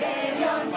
Rebelión.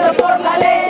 regido por la ley.